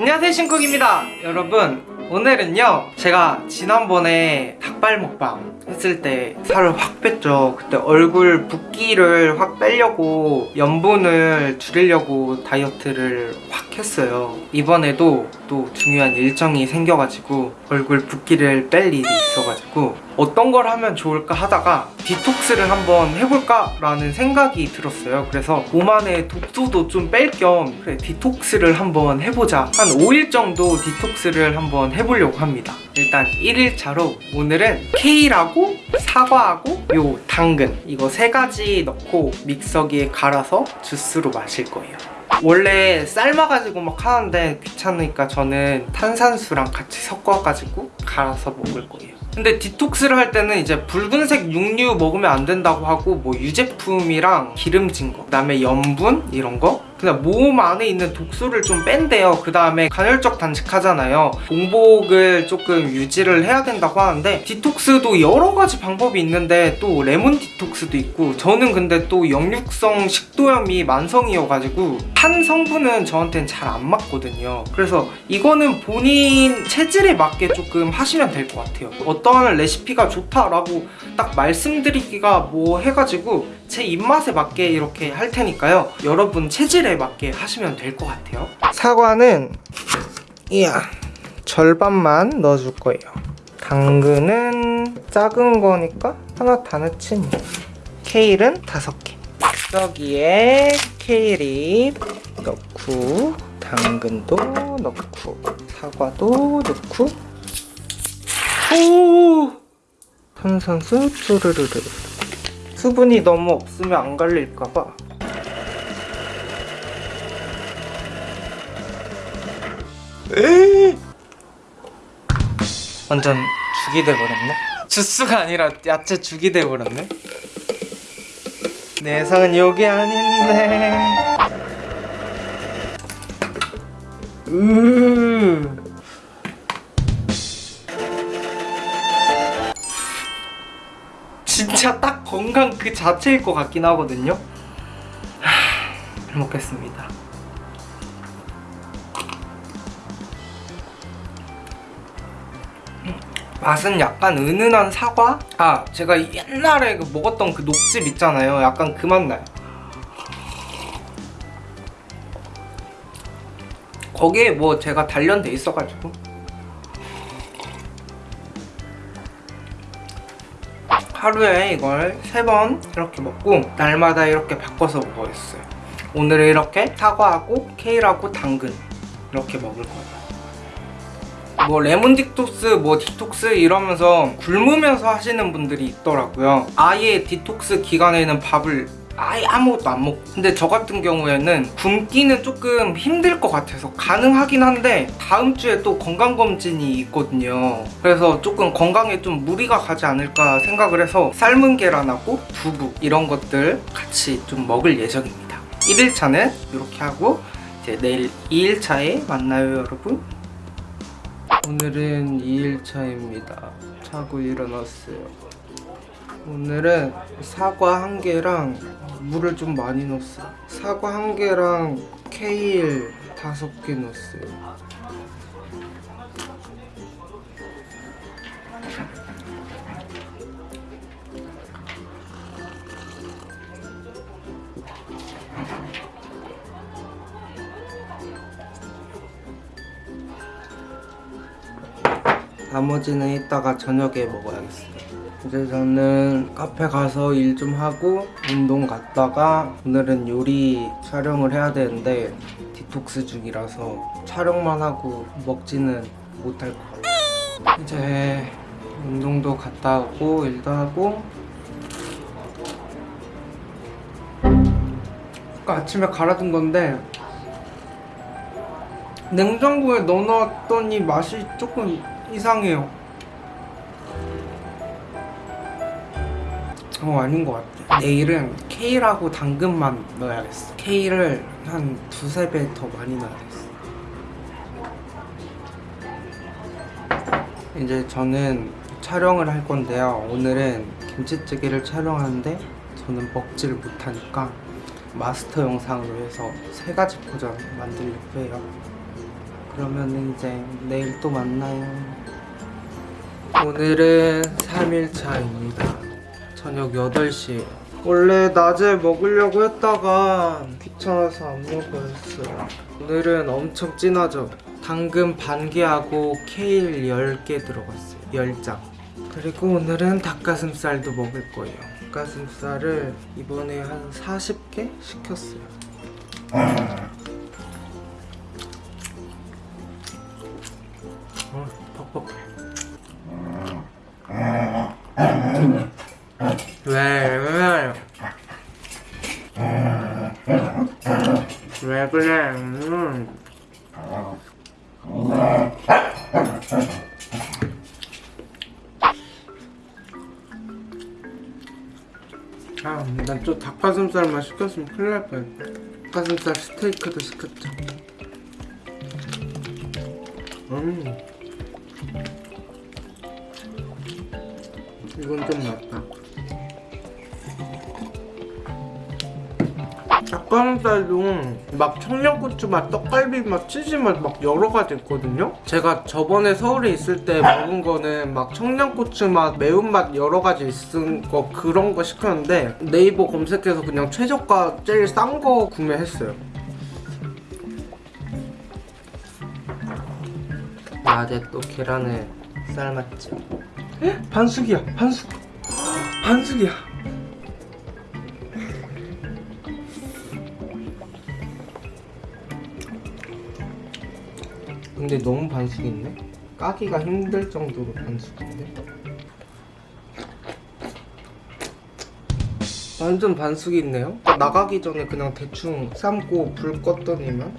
안녕하세요 신쿡입니다. 여러분 오늘은요 제가 지난번에 닭발 먹방 했을 때 살을 확 뺐죠. 그때 얼굴 붓기를 확 빼려고 염분을 줄이려고 다이어트를 확 했어요. 이번에도 또 중요한 일정이 생겨가지고 얼굴 붓기를 뺄 일이 있어가지고 어떤 걸 하면 좋을까 하다가 디톡스를 한번 해볼까 라는 생각이 들었어요. 그래서 몸 안에 독소도 좀 뺄 겸 그래 디톡스를 한번 해보자. 한 5일 정도 디톡스를 한번 해보려고 합니다. 일단 1일차로 오늘은 케일하고 사과하고 요 당근 이거 세 가지 넣고 믹서기에 갈아서 주스로 마실 거예요. 원래 삶아가지고 막 하는데 귀찮으니까 저는 탄산수랑 같이 섞어가지고 갈아서 먹을 거예요 근데 디톡스를 할 때는 이제 붉은색 육류 먹으면 안 된다고 하고 뭐 유제품이랑 기름진 거 그다음에 염분 이런 거 그냥 몸 안에 있는 독소를 좀 뺀대요. 그 다음에 간헐적 단식하잖아요. 공복을 조금 유지를 해야 된다고 하는데 디톡스도 여러 가지 방법이 있는데 또 레몬 디톡스도 있고 저는 근데 또 역류성 식도염이 만성이어가지고 탄 성분은 저한테는 잘 안 맞거든요. 그래서 이거는 본인 체질에 맞게 조금 하시면 될 것 같아요. 어떤 레시피가 좋다라고 딱 말씀드리기가 뭐 해가지고 제 입맛에 맞게 이렇게 할 테니까요. 여러분 체질에 맞게 하시면 될 것 같아요. 사과는 이야 절반만 넣어줄 거예요. 당근은 작은 거니까 하나 다 넣지 뭐. 케일은 다섯 개. 여기에 케일이 넣고 당근도 넣고 사과도 넣고. 오! 탄산수 쭈르르르 수분이 너무 없으면 안 갈릴까봐. 완전 죽이 돼버렸네. 주스가 아니라 야채 죽이 돼버렸네. 내 예상은 여기 아닌데. 으. 진짜 딱 건강 그 자체일 것 같긴 하거든요. 하, 잘 먹겠습니다. 맛은 약간 은은한 사과? 아 제가 옛날에 그 먹었던 그 녹즙 있잖아요. 약간 그 맛 나요. 거기에 뭐 제가 단련돼 있어가지고 하루에 이걸 세 번 이렇게 먹고 날마다 이렇게 바꿔서 먹어야겠어요. 오늘은 이렇게 사과하고 케일하고 당근 이렇게 먹을 거예요. 뭐 레몬 디톡스 뭐 디톡스 이러면서 굶으면서 하시는 분들이 있더라고요. 아예 디톡스 기간에는 밥을 아예 아무것도 안 먹고. 근데 저 같은 경우에는 굶기는 조금 힘들 것 같아서 가능하긴 한데 다음 주에 또 건강검진이 있거든요. 그래서 조금 건강에 좀 무리가 가지 않을까 생각을 해서 삶은 계란하고 두부 이런 것들 같이 좀 먹을 예정입니다. 1일차는 이렇게 하고 이제 내일 2일차에 만나요 여러분. 오늘은 2일차입니다. 자고 일어났어요 오늘은 사과 한 개랑 물을 좀 많이 넣었어요. 사과 한 개랑 케일 다섯 개 넣었어요. 나머지는 이따가 저녁에 먹어야겠어요 이제 저는 카페 가서 일 좀 하고 운동 갔다가 오늘은 요리 촬영을 해야 되는데 디톡스 중이라서 촬영만 하고 먹지는 못할 것 같아요. 이제 운동도 갔다 오고 일도 하고 아까 아침에 갈아둔 건데 냉장고에 넣어놨더니 맛이 조금 이상해요 어 아닌 것 같아. 내일은 케일하고 당근만 넣어야겠어. 케일을 한 두세 배 더 많이 넣어야겠어. 이제 저는 촬영을 할 건데요. 오늘은 김치찌개를 촬영하는데 저는 먹지를 못하니까 마스터 영상으로 해서 세 가지 버전 만들려고 해요. 그러면 이제 내일 또 만나요. 오늘은 3일차입니다. 저녁 8시에. 원래 낮에 먹으려고 했다가 귀찮아서 안 먹었어요. 오늘은 엄청 진하죠? 당근 반 개하고 케일 10개 들어갔어요. 10장. 그리고 오늘은 닭가슴살도 먹을 거예요. 닭가슴살을 이번에 한 40개 시켰어요. 어, 퍽퍽해. 왜, 왜, 왜 그래? 음. 아, 난 또 닭가슴살만 시켰으면 큰일 날 뻔했다. 닭가슴살 스테이크도 시켰죠. 음. 이건 좀 낫다. 닭가슴살도 막 청양고추 맛, 떡갈비 맛, 치즈 맛 막 여러 가지 있거든요. 제가 저번에 서울에 있을 때 먹은 거는 막 청양고추 맛, 매운맛 여러 가지 있은 거 그런 거 시켰는데 네이버 검색해서 그냥 최저가 제일 싼 거 구매했어요. 낮에 또 계란을 삶았죠. 헉, 반숙이야, 반숙. 반숙이야. 근데 너무 반숙인데? 까기가 힘들 정도로 반숙인데? 완전 반숙이 있네요? 나가기 전에 그냥 대충 삶고 불 껐더니만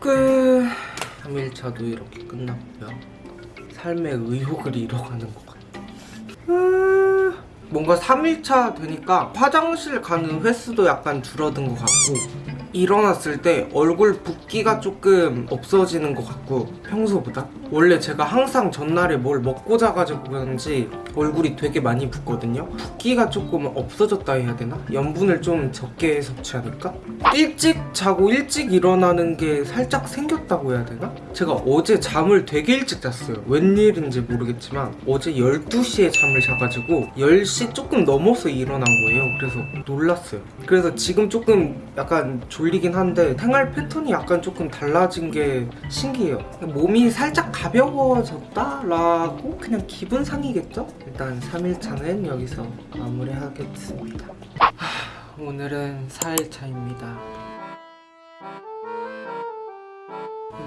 끝 3일차도 이렇게 끝났고요 삶의 의욕을 잃어가는 것 같아요 아, 뭔가 3일차 되니까 화장실 가는 횟수도 약간 줄어든 것 같고 일어났을 때 얼굴 붓기가 조금 없어지는 것 같고 평소보다? 원래 제가 항상 전날에 뭘 먹고 자가지고 그런지 얼굴이 되게 많이 붓거든요. 붓기가 조금 없어졌다 해야 되나? 염분을 좀 적게 섭취하니까? 일찍 자고 일찍 일어나는 게 살짝 생겼다고 해야 되나? 제가 어제 잠을 되게 일찍 잤어요. 웬일인지 모르겠지만 어제 12시에 잠을 자가지고 10시 조금 넘어서 일어난 거예요. 그래서 놀랐어요. 그래서 지금 조금 약간 졸리긴 한데 생활 패턴이 약간 조금 달라진 게 신기해요 몸이 살짝 가벼워졌다라고 그냥 기분상이겠죠? 일단 3일차는 여기서 마무리하겠습니다. 하, 오늘은 4일차입니다.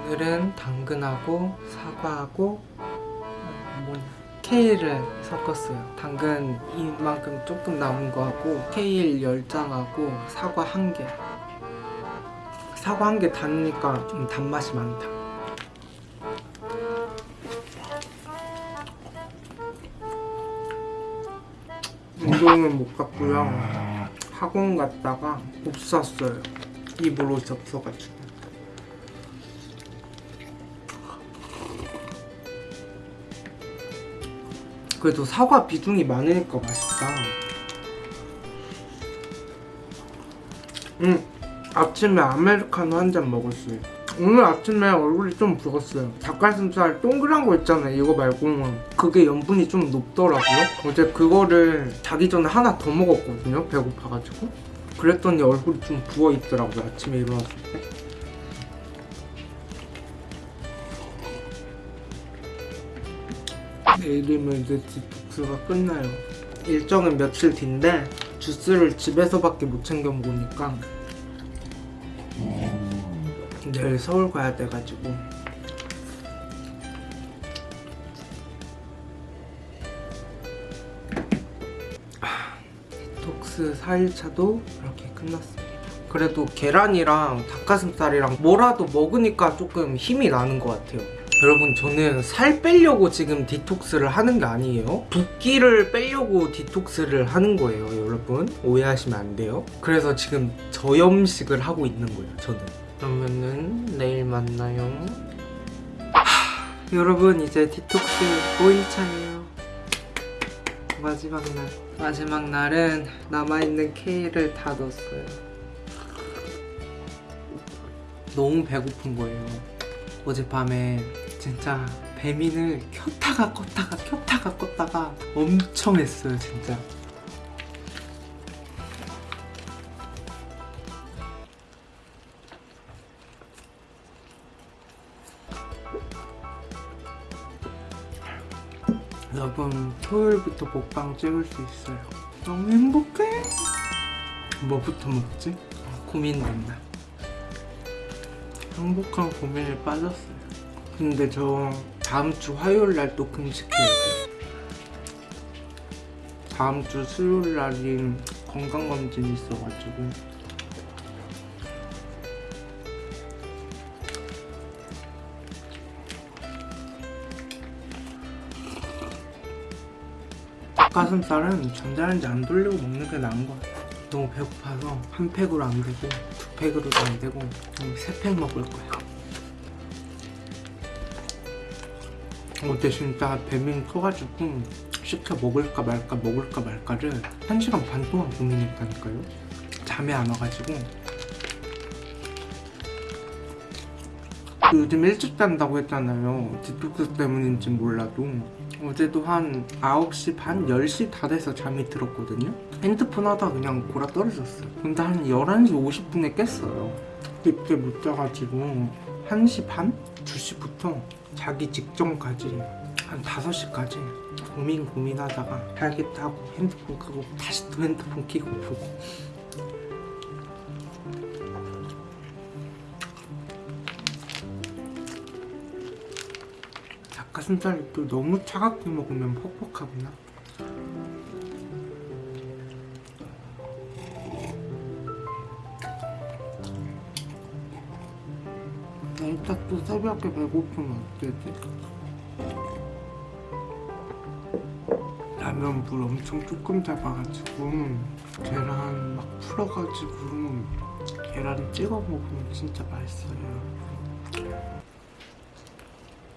오늘은 당근하고 사과하고 어, 뭐냐 케일을 섞었어요. 당근 이만큼 조금 남은 거하고 케일 10장하고 사과 1개. 사과 한개 단니까 좀 단맛이 많다 운동은 못 갔고요. 학원 갔다가 없었어요. 입으로 접서가지고. 그래도 사과 비중이 많으니까 맛있다. 음 아침에 아메리카노 한 잔 먹었어요 오늘 아침에 얼굴이 좀 부었어요. 닭가슴살 동그란 거 있잖아요. 이거 말고 그게 염분이 좀 높더라고요. 어제 그거를 자기 전에 하나 더 먹었거든요. 배고파가지고. 그랬더니 얼굴이 좀 부어있더라고요. 아침에 일어났을 때 내일이면 이제 디톡스가 끝나요. 일정은 며칠 뒤인데 주스를 집에서밖에 못 챙겨 먹으니까 내일 서울 가야 돼가지고. 아, 디톡스 4일차도 이렇게 끝났습니다. 그래도 계란이랑 닭가슴살이랑 뭐라도 먹으니까 조금 힘이 나는 것 같아요. 여러분 저는 살 빼려고 지금 디톡스를 하는 게 아니에요. 붓기를 빼려고 디톡스를 하는 거예요 여러분. 오해하시면 안 돼요. 그래서 지금 저염식을 하고 있는 거예요 저는 그러면은 내일 만나요. 여러분 이제 디톡스 5일차예요. 마지막 날. 마지막 날은 남아있는 케일을 다 넣었어요. 너무 배고픈 거예요. 어젯밤에 진짜 배민을 켰다가 껐다가 켰다가 껐다가 엄청 했어요 진짜. 토요일부터 먹방 찍을 수 있어요. 너무 행복해. 뭐부터 먹지? 아, 고민된다. 행복한 고민에 빠졌어요. 근데 저 다음 주 화요일 날 또 금식해야 돼. 다음 주 수요일 날이 건강검진 있어가지고 닭가슴살은 전자레인지 안 돌리고 먹는 게 나은 것 같아. 너무 배고파서 한 팩으로 안 되고 두 팩으로도 안 되고 세 팩 먹을 거야. 어제 진짜 배민 커가지고 시켜 먹을까 말까 먹을까 말까를 한 시간 반 동안 고민했다니까요. 잠이 안 와가지고 요즘 일찍 잔다고 했잖아요. 디톡스 때문인지 몰라도 어제도 한 9시 반, 10시 다 돼서 잠이 들었거든요. 핸드폰 하다 그냥 골아 떨어졌어요. 근데 한 11시 50분에 깼어요. 늦게 못 자가지고 1시 반? 2시부터 자기 직전까지 한 5시까지 고민 고민하다가 자겠다 하고 핸드폰 끄고 다시 또 핸드폰 켜고 보고 닭가슴살이 또 너무 차갑게 먹으면 퍽퍽하구나 이따 또 새벽에 배고프면 어쩌지? 라면 물 엄청 조금 잡아가지고 계란 막 풀어가지고 계란 찍어 먹으면 진짜 맛있어요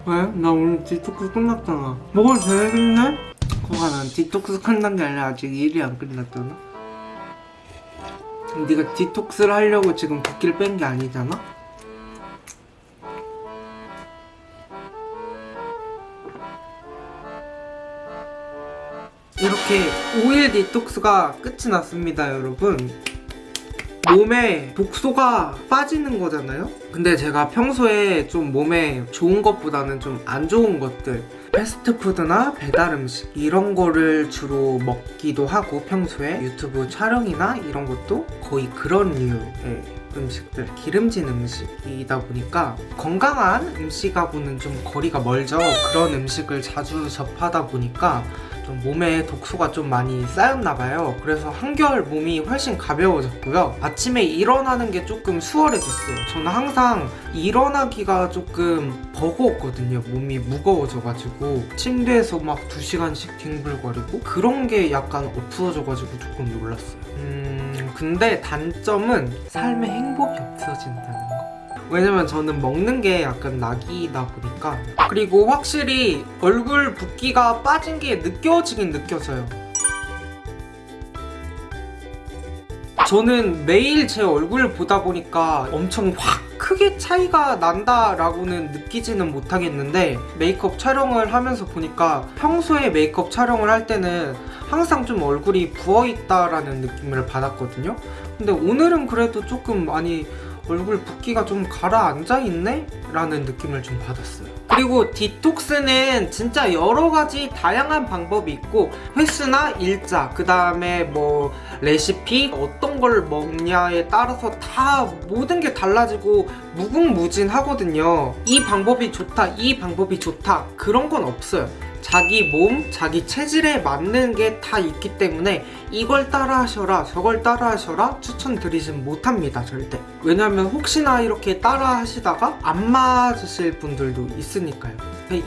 왜? 나 오늘 디톡스 끝났잖아 먹어도 되겠네? 거가 난 디톡스 끝난 게 아니라 아직 일이 안 끝났잖아 네가 디톡스를 하려고 지금 붓기를 뺀 게 아니잖아? 이렇게 5일 디톡스가 끝이 났습니다 여러분 몸에 독소가 빠지는 거잖아요? 근데 제가 평소에 좀 몸에 좋은 것보다는 좀 안 좋은 것들 패스트푸드나 배달음식 이런 거를 주로 먹기도 하고 평소에 유튜브 촬영이나 이런 것도 거의 그런 류의 음식들 기름진 음식이다 보니까 건강한 음식하고는 좀 거리가 멀죠 그런 음식을 자주 접하다 보니까 좀 몸에 독소가 좀 많이 쌓였나 봐요. 그래서 한결 몸이 훨씬 가벼워졌고요. 아침에 일어나는 게 조금 수월해졌어요. 저는 항상 일어나기가 조금 버거웠거든요. 몸이 무거워져가지고. 침대에서 막 2시간씩 뒹굴거리고 그런 게 약간 없어져가지고 조금 놀랐어요. 음 근데 단점은 삶에 행복이 없어진다는 거 왜냐면 저는 먹는 게 약간 낙이다 보니까. 그리고 확실히 얼굴 붓기가 빠진 게 느껴지긴 느껴져요. 저는 매일 제 얼굴 보다 보니까 엄청 확 크게 차이가 난다라고는 느끼지는 못하겠는데 메이크업 촬영을 하면서 보니까 평소에 메이크업 촬영을 할 때는 항상 좀 얼굴이 부어있다라는 느낌을 받았거든요. 근데 오늘은 그래도 조금 많이 얼굴 붓기가 좀 가라앉아 있네? 라는 느낌을 좀 받았어요. 그리고 디톡스는 진짜 여러 가지 다양한 방법이 있고 횟수나 일자 그 다음에 뭐 레시피 어떤 걸 먹냐에 따라서 다 모든 게 달라지고 무궁무진하거든요. 이 방법이 좋다 이 방법이 좋다 그런 건 없어요 자기 몸, 자기 체질에 맞는 게 다 있기 때문에 이걸 따라 하셔라 저걸 따라 하셔라 추천드리진 못합니다 절대. 왜냐면 혹시나 이렇게 따라 하시다가 안 맞으실 분들도 있으니까요.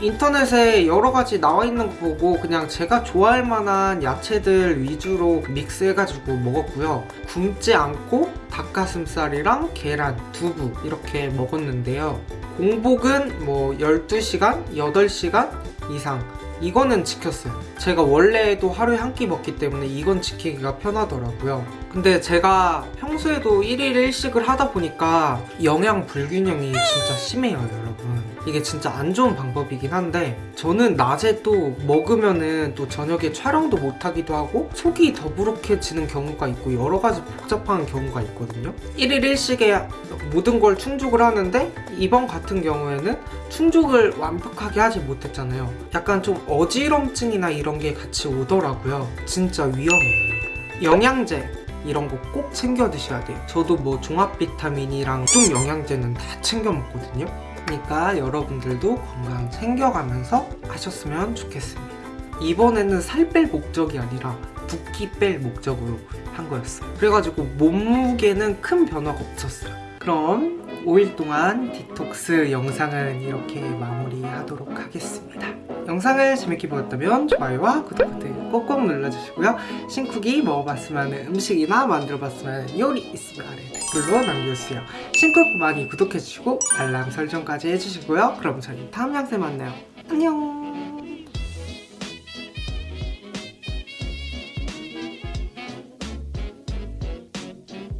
인터넷에 여러 가지 나와 있는 거 보고 그냥 제가 좋아할 만한 야채들 위주로 믹스해가지고 먹었고요. 굶지 않고 닭가슴살이랑 계란, 두부 이렇게 먹었는데요. 공복은 뭐 12시간, 8시간 이상 이거는 지켰어요. 제가 원래도 하루에 한 끼 먹기 때문에 이건 지키기가 편하더라고요. 근데 제가 평소에도 1일 1식을 하다 보니까 영양 불균형이 진짜 심해요, 여러분. 이게 진짜 안 좋은 방법이긴 한데 저는 낮에 또 먹으면은 또 저녁에 촬영도 못 하기도 하고 속이 더부룩해지는 경우가 있고 여러 가지 복잡한 경우가 있거든요. 1일 1식에 모든 걸 충족을 하는데 이번 같은 경우에는 충족을 완벽하게 하지 못했잖아요. 약간 좀 어지럼증이나 이런 게 같이 오더라고요. 진짜 위험해요. 영양제 이런 거 꼭 챙겨 드셔야 돼요. 저도 뭐 종합 비타민이랑 좀 영양제는 다 챙겨 먹거든요. 그러니까 여러분들도 건강 챙겨가면서 하셨으면 좋겠습니다. 이번에는 살 뺄 목적이 아니라 붓기 뺄 목적으로 한 거였어요. 그래가지고 몸무게는 큰 변화가 없었어요. 그럼 5일 동안 디톡스 영상은 이렇게 마무리하도록 하겠습니다. 영상을 재밌게 보셨다면 좋아요와 구독 버튼 꼭꼭 눌러주시고요. 신쿡이 먹어봤으면 하는 음식이나 만들어봤으면 하는 요리 있으면 아래 댓글로 남겨주세요. 신쿡 많이 구독해주시고 알람 설정까지 해주시고요. 그럼 저희 다음 영상에 만나요. 안녕